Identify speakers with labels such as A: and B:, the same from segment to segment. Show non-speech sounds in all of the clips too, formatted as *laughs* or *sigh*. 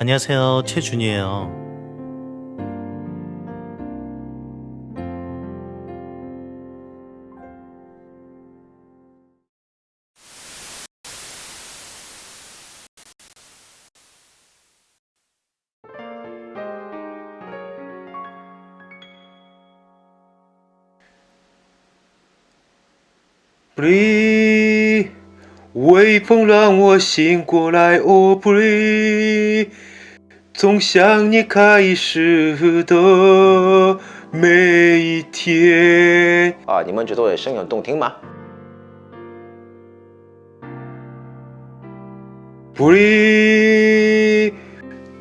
A: 안녕하세요. 최준이에요.
B: Bri，微风让我醒过来。哦，Bri，从想你开始的每一天。
C: 啊，你们觉得我的声音很动听吗
B: ？Bri，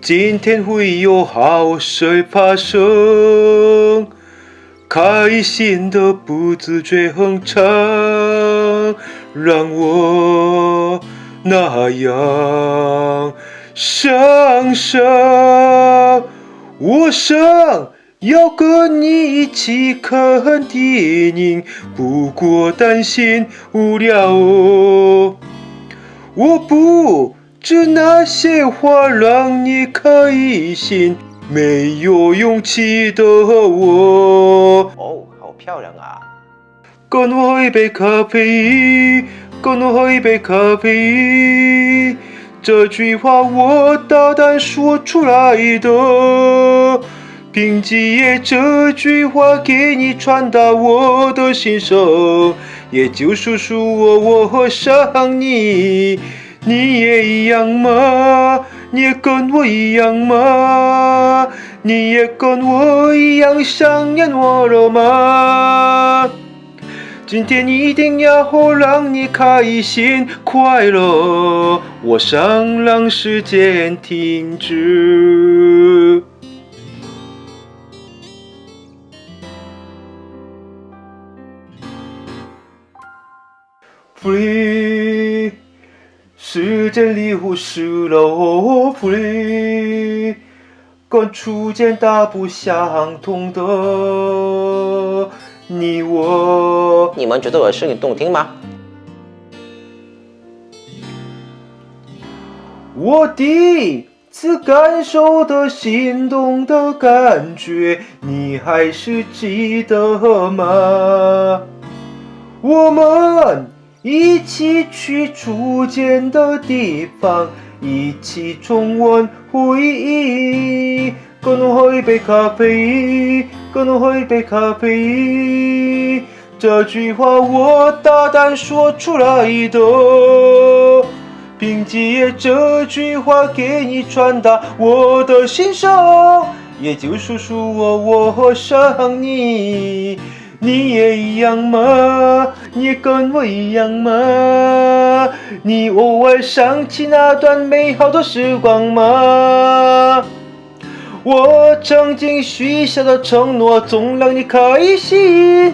B: 今天会有好事发生，开心的不自觉哼唱，让我那样上升。我想要跟你一起看电影，不过担心无聊哦。我不知那些话让你开心，没有勇气的我。
C: 哦，好漂亮啊！
B: 跟我喝一杯咖啡，跟我喝一杯咖啡。这句话我大胆说出来的，凭借这句话给你传达我的心声，也就是说我我想你，你也一样吗？你也跟我一样吗？你也跟我一样想念我了吗？今天一定要让你开心快乐，我想让时间停止。Free，时间里忽视了我 Free，跟初见大不相同的你我。
C: 你们觉得我的声音动听吗？
B: 我第一次感受的心动的感觉，你还是记得吗？我们一起去初见的地方，一起重温回忆。跟我喝一杯咖啡，跟我喝一杯咖啡。这句话我大胆说出来的。凭借这句话给你传达我的心声，也就是说我我想你，你也一样吗？你跟我一样吗？你偶尔想起那段美好的时光吗？我曾经许下的承诺，总让你开心，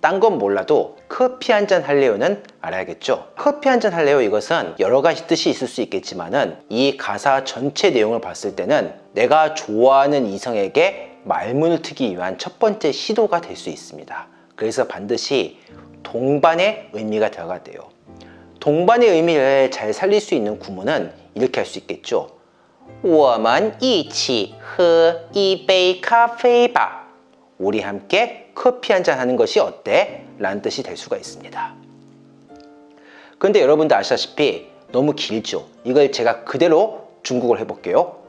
C: 딴 건 몰라도 커피 한잔 할래요는 알아야겠죠? 커피 한잔 할래요 이것은 여러 가지 뜻이 있을 수 있겠지만은 이 가사 전체 내용을 봤을 때는 내가 좋아하는 이성에게 말문을 트기 위한 첫 번째 시도가 될 수 있습니다. 그래서 반드시 동반의 의미가 들어가야 돼요. 동반의 의미를 잘 살릴 수 있는 구문은 이렇게 할 수 있겠죠. 我们一起喝一杯咖啡吧. 우리 함께 커피 한잔 하는 것이 어때? 라는 뜻이 될 수가 있습니다. 근데 여러분들 아시다시피 너무 길죠? 이걸 제가 그대로 중국어를 해볼게요.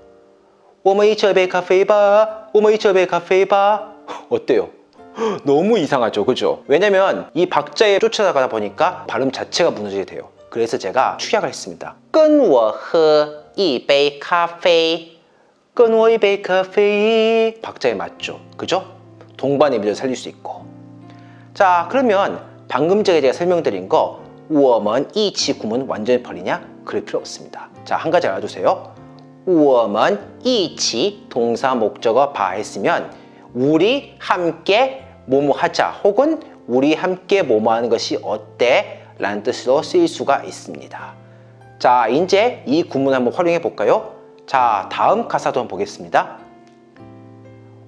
C: 我们一起喝杯咖啡吧我们一起喝杯咖啡吧 어때요? 너무 이상하죠 그죠? 왜냐면 이 박자에 쫓아가다 보니까 발음 자체가 무너지게 돼요 그래서 제가 축약을 했습니다 跟我喝一杯咖啡跟我一杯咖啡 박자에 맞죠 그죠? 동반의 의미를 살릴 수 있고 자 그러면 방금 전에 제가 설명드린 거 우어먼 이치 구문 완전히 버리냐? 그럴 필요 없습니다 자한 가지 알아두세요 우어먼 이치 동사 목적어 바 했으면 우리 함께 뭐뭐 하자 혹은 우리 함께 뭐뭐 하는 것이 어때? 라는 뜻으로 쓰일 수가 있습니다 자 이제 이 구문 한번 활용해 볼까요? 자 다음 가사도 한번 보겠습니다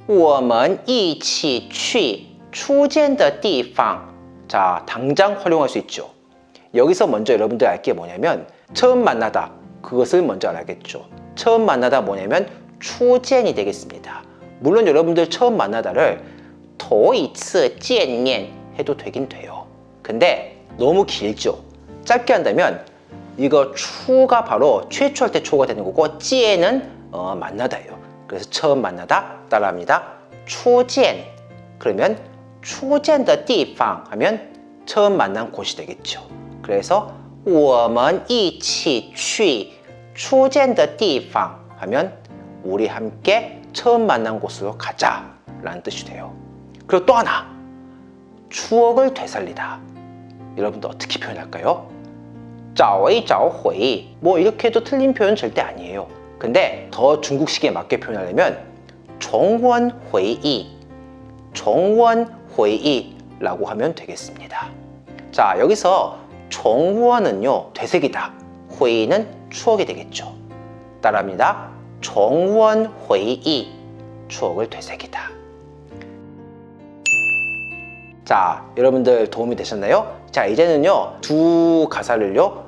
C: 我们一起去出见的地方. 자, 당장 활용할 수 있죠. 여기서 먼저 여러분들 알 게 뭐냐면 처음 만나다 그것을 먼저 알아야겠죠. 처음 만나다 뭐냐면 추젠이 되겠습니다. 물론 여러분들 처음 만나다를 头一次见面 해도 되긴 돼요. 근데 너무 길죠. 짧게 한다면 이거 추가 바로 최초할 때 초가 되는 거고 찌에는 어, 만나다예요. 그래서 처음 만나다 따라합니다. 추젠 그러면 추젠的地方 하면 처음 만난 곳이 되겠죠. 그래서 我们一起去出见的地方 하면 우리 함께 처음 만난 곳으로 가자 라는 뜻이 돼요. 그리고 또 하나 추억을 되살리다 여러분들 어떻게 표현할까요? 找一找回뭐 이렇게 해도 틀린 표현 절대 아니에요. 근데 더 중국식에 맞게 표현하려면 정원회의 정원회의라고 하면 되겠습니다. 자 여기서 정원은요 되새기다. 회의는 추억이 되겠죠. 따라합니다. 정원회의 추억을 되새기다. 자 여러분들 도움이 되셨나요? 자 이제는요 두 가사를요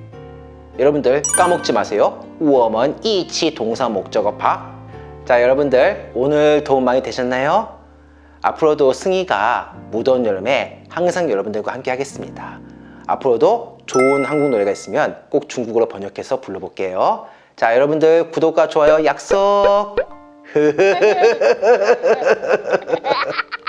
C: 여러분들 까먹지 마세요. 우어먼 이치 동사 목적어 파. 자 여러분들 오늘 도움 많이 되셨나요? 앞으로도 승희가 무더운 여름에 항상 여러분들과 함께 하겠습니다. 앞으로도 좋은 한국 노래가 있으면 꼭 중국어로 번역해서 불러볼게요. 자 여러분들 구독과 좋아요 약속! *laughs*